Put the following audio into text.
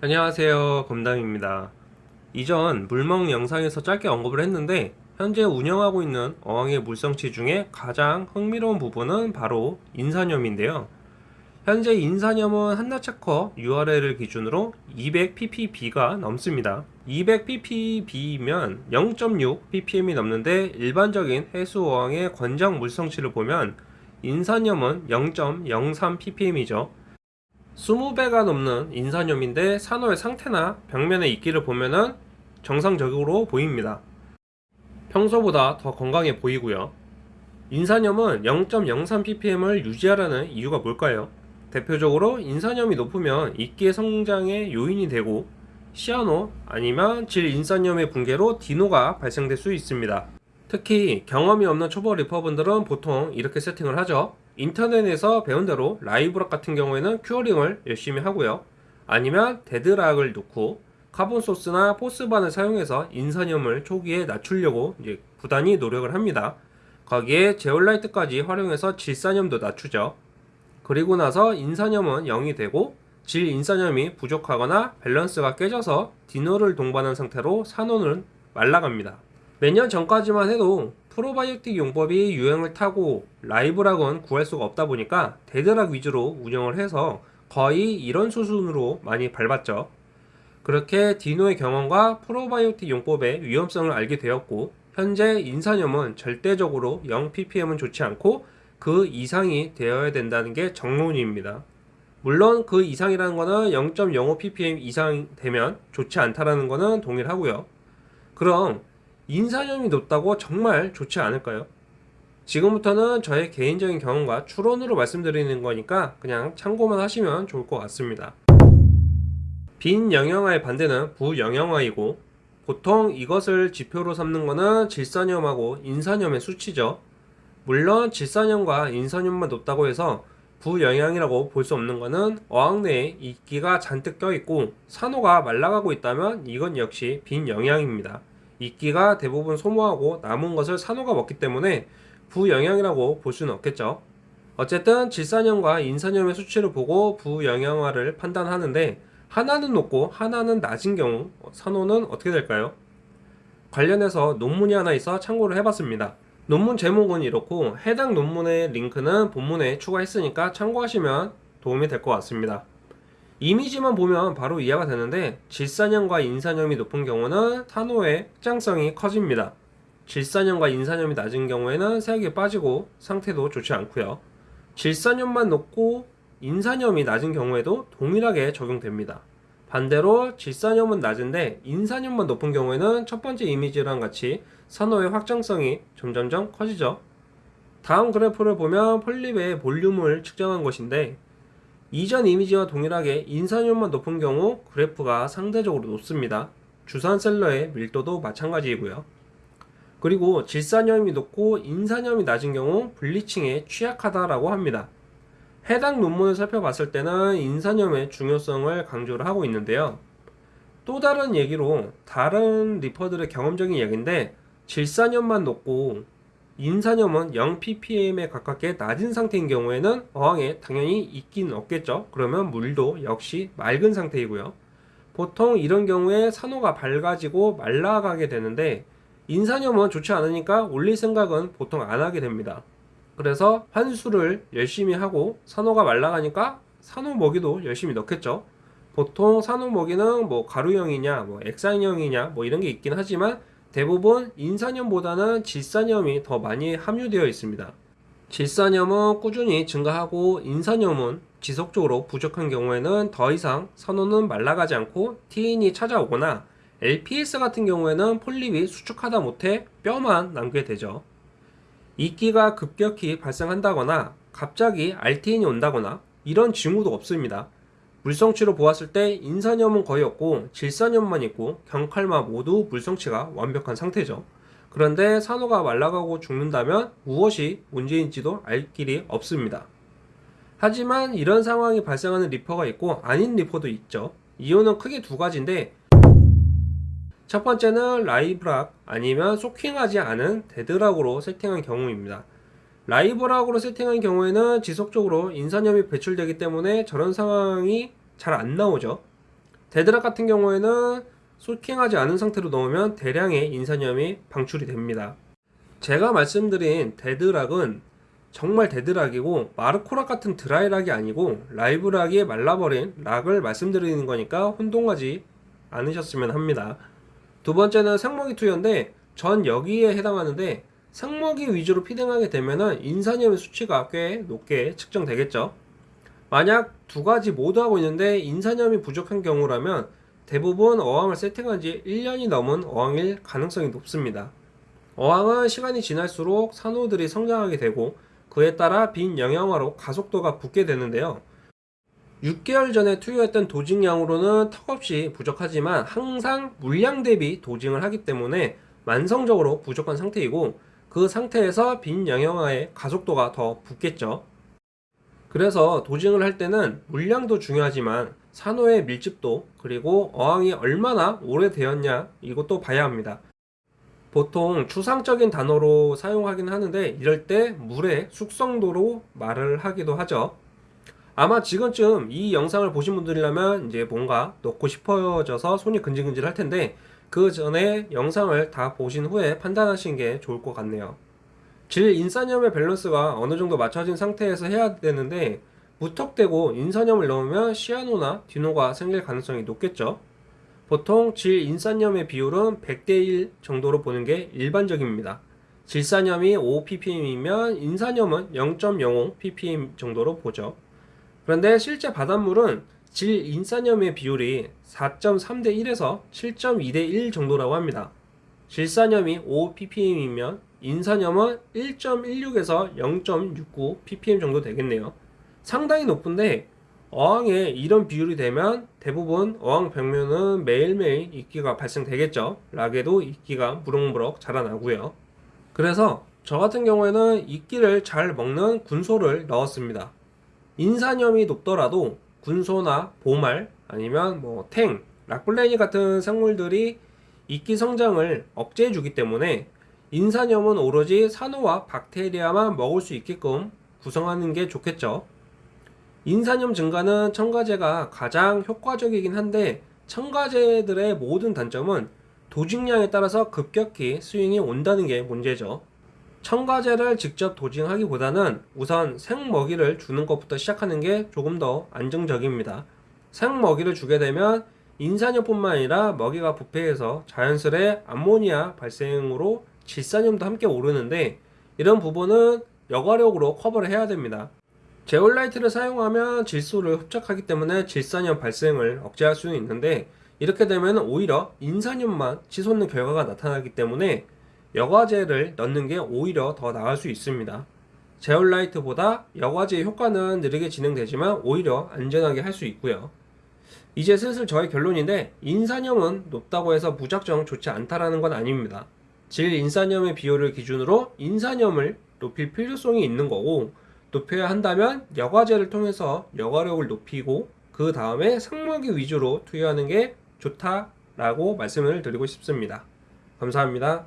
안녕하세요. 검담입니다. 이전 물먹 영상에서 짧게 언급을 했는데 현재 운영하고 있는 어항의 물성치 중에 가장 흥미로운 부분은 바로 인산염인데요. 현재 인산염은 한나체커 URL을 기준으로 200ppb가 넘습니다. 200ppb면 0.6 ppm이 넘는데 일반적인 해수 어항의 권장 물성치를 보면 인산염은 0.03 ppm이죠 20배가 넘는 인산염인데 산호의 상태나 벽면의 이끼를 보면은 정상적으로 보입니다. 평소보다 더 건강해 보이고요. 인산염은 0.03ppm을 유지하라는 이유가 뭘까요? 대표적으로 인산염이 높으면 이끼의 성장에 요인이 되고 cyano 아니면 질인산염의 붕괴로 dino가 발생될 수 있습니다. 특히 경험이 없는 초보 reefer분들은 보통 이렇게 세팅을 하죠. 인터넷에서 배운 대로 live rock 같은 경우에는 curing을 열심히 하고요. 아니면 dead rock을 넣고 carbon source나 PhosBan을 사용해서 인산염을 초기에 낮추려고 이제 부단히 노력을 합니다. 거기에 제올라이트까지 활용해서 질산염도 낮추죠. 그리고 나서 인산염은 0이 되고 질인산염이 부족하거나 밸런스가 깨져서 dino를 동반한 상태로 산호는 말라갑니다. 몇 년 전까지만 해도 프로바이오틱 용법이 유행을 타고 live rock은 구할 수가 없다 보니까 dead rock 위주로 운영을 해서 거의 이런 수순으로 많이 밟았죠. 그렇게 디노의 경험과 프로바이오틱 용법의 위험성을 알게 되었고 현재 인산염은 절대적으로 0ppm은 좋지 않고 그 이상이 되어야 된다는 게 정론입니다. 물론 그 이상이라는 거는 0.05ppm 이상 되면 좋지 않다라는 거는 동일하고요. 그럼 인산염이 높다고 정말 좋지 않을까요? 지금부터는 저의 개인적인 경험과 추론으로 말씀드리는 거니까 그냥 참고만 하시면 좋을 것 같습니다. 빈 영양화의 반대는 부영양화이고 보통 이것을 지표로 삼는 것은 질산염하고 인산염의 수치죠. 물론 질산염과 인산염만 높다고 해서 부영양이라고 볼 수 없는 것은 어항 내에 이끼가 잔뜩 껴있고 산호가 말라가고 있다면 이건 역시 빈영양입니다. 이끼가 대부분 소모하고 남은 것을 산호가 먹기 때문에 부영양이라고 볼 수는 없겠죠. 어쨌든 질산염과 인산염의 수치를 보고 부영양화를 판단하는데 하나는 높고 하나는 낮은 경우 산호는 어떻게 될까요? 관련해서 논문이 하나 있어 참고를 해봤습니다. 논문 제목은 이렇고 해당 논문의 링크는 본문에 추가했으니까 참고하시면 도움이 될 것 같습니다. 이미지만 보면 바로 이해가 되는데 질산염과 인산염이 높은 경우는 산호의 확장성이 커집니다. 질산염과 인산염이 낮은 경우에는 색이 빠지고 상태도 좋지 않고요. 질산염만 높고 인산염이 낮은 경우에도 동일하게 적용됩니다. 반대로 질산염은 낮은데 인산염만 높은 경우에는 첫 번째 이미지랑 같이 산호의 확장성이 점점점 커지죠. 다음 그래프를 보면 폴립의 볼륨을 측정한 것인데 이전 이미지와 동일하게 인산염만 높은 경우 그래프가 상대적으로 높습니다. 주산셀러의 밀도도 마찬가지이고요. 그리고 질산염이 높고 인산염이 낮은 경우 블리칭에 취약하다라고 합니다. 해당 논문을 살펴봤을 때는 인산염의 중요성을 강조를 하고 있는데요. 또 다른 얘기로 다른 리퍼들의 경험적인 얘기인데 질산염만 높고 인산염은 0ppm에 가깝게 낮은 상태인 경우에는 어항에 당연히 있긴 없겠죠. 그러면 물도 역시 맑은 상태이고요. 보통 이런 경우에 산호가 밝아지고 말라가게 되는데 인산염은 좋지 않으니까 올릴 생각은 보통 안 하게 됩니다. 그래서 환수를 열심히 하고 산호가 말라가니까 산호 먹이도 열심히 넣겠죠. 보통 산호 먹이는 뭐 가루형이냐, 뭐 엑산형이냐, 뭐 이런 게 있긴 하지만 대부분 인산염보다는 질산염이 더 많이 함유되어 있습니다. 질산염은 꾸준히 증가하고 인산염은 지속적으로 부족한 경우에는 더 이상 산호는 말라가지 않고 티인이 찾아오거나 LPS 같은 경우에는 폴립이 수축하다 못해 뼈만 남게 되죠. 이끼가 급격히 발생한다거나 갑자기 RTN이 온다거나 이런 징후도 없습니다. 물성치로 보았을 때 인산염은 거의 없고 질산염만 있고 경칼마 모두 물성치가 완벽한 상태죠. 그런데 산호가 말라가고 죽는다면 무엇이 문제인지도 알 길이 없습니다. 하지만 이런 상황이 발생하는 reefer가 있고 아닌 reefer도 있죠. 이유는 크게 두 가지인데 첫 번째는 라이브락 아니면 소킹하지 않은 데드락으로 세팅한 경우입니다. live rock으로 세팅한 경우에는 지속적으로 인산염이 배출되기 때문에 저런 상황이 잘 안 나오죠. dead rock 같은 경우에는 soaking하지 않은 상태로 넣으면 대량의 인산염이 방출이 됩니다. 제가 말씀드린 데드락은 정말 데드락이고 마르코락 같은 드라이락이 아니고 라이브락이 말라버린 락을 말씀드리는 거니까 혼동하지 않으셨으면 합니다. 두 번째는 생먹이 투여인데 전 여기에 해당하는데 생먹이 위주로 피딩하게 되면은 인산염의 수치가 꽤 높게 측정되겠죠. 만약 두 가지 모두 하고 있는데 인산염이 부족한 경우라면 대부분 어항을 세팅한 지 1년이 넘은 어항일 가능성이 높습니다. 어항은 시간이 지날수록 산호들이 성장하게 되고 그에 따라 빈 영양화로 가속도가 붙게 되는데요. 6개월 전에 투여했던 도징량으로는 턱없이 부족하지만 항상 물량 대비 도징을 하기 때문에 만성적으로 부족한 상태이고 그 상태에서 빈 영양화의 가속도가 더 붙겠죠. 그래서 도징을 할 때는 물량도 중요하지만 산호의 밀집도 그리고 어항이 얼마나 오래되었냐 이것도 봐야 합니다. 보통 추상적인 단어로 사용하긴 하는데 이럴 때 물의 숙성도로 말을 하기도 하죠. 아마 지금쯤 이 영상을 보신 분들이라면 이제 뭔가 넣고 싶어져서 손이 근질근질 할 텐데 그 전에 영상을 다 보신 후에 판단하시는 게 좋을 것 같네요. 질 인산염의 밸런스가 어느 정도 맞춰진 상태에서 해야 되는데 무턱대고 인산염을 넣으면 시아노나 디노가 생길 가능성이 높겠죠. 보통 질 인산염의 비율은 100대 1 정도로 보는 게 일반적입니다. 질산염이 5ppm이면 인산염은 0.05 ppm 정도로 보죠. 그런데 실제 바닷물은 질 인산염의 비율이 4.3 대 1에서 7.2 대 1 정도라고 합니다. 질산염이 5 ppm이면 인산염은 1.16에서 0.69 ppm 정도 되겠네요. 상당히 높은데 어항에 이런 비율이 되면 대부분 어항 벽면은 매일매일 이끼가 발생되겠죠. 락에도 이끼가 무럭무럭 자라나고요. 그래서 저 같은 경우에는 이끼를 잘 먹는 군소를 넣었습니다. 인산염이 높더라도 군소나 보말 아니면 뭐 탱, 락블레니 같은 생물들이 이끼 성장을 억제해 주기 때문에 인산염은 오로지 산호와 박테리아만 먹을 수 있게끔 구성하는 게 좋겠죠. 인산염 증가는 첨가제가 가장 효과적이긴 한데 첨가제들의 모든 단점은 도징량에 따라서 급격히 스윙이 온다는 게 문제죠. 첨가제를 직접 도징하기보다는 우선 생먹이를 주는 것부터 시작하는 게 조금 더 안정적입니다. 생먹이를 주게 되면 인산염뿐만 아니라 먹이가 부패해서 자연스레 암모니아 발생으로 질산염도 함께 오르는데 이런 부분은 여과력으로 커버를 해야 됩니다. 제올라이트를 사용하면 질소를 흡착하기 때문에 질산염 발생을 억제할 수는 있는데 이렇게 되면 오히려 인산염만 치솟는 결과가 나타나기 때문에 여과제를 넣는 게 오히려 더 나을 수 있습니다. 제올라이트보다 여과제의 효과는 느리게 진행되지만 오히려 안전하게 할 수 있고요. 이제 슬슬 저의 결론인데 인산염은 높다고 해서 무작정 좋지 않다라는 건 아닙니다. 질 인산염의 비율을 기준으로 인산염을 높일 필요성이 있는 거고 높여야 한다면 여과제를 통해서 여과력을 높이고 그 다음에 생먹이 위주로 투여하는 게 좋다라고 말씀을 드리고 싶습니다. 감사합니다.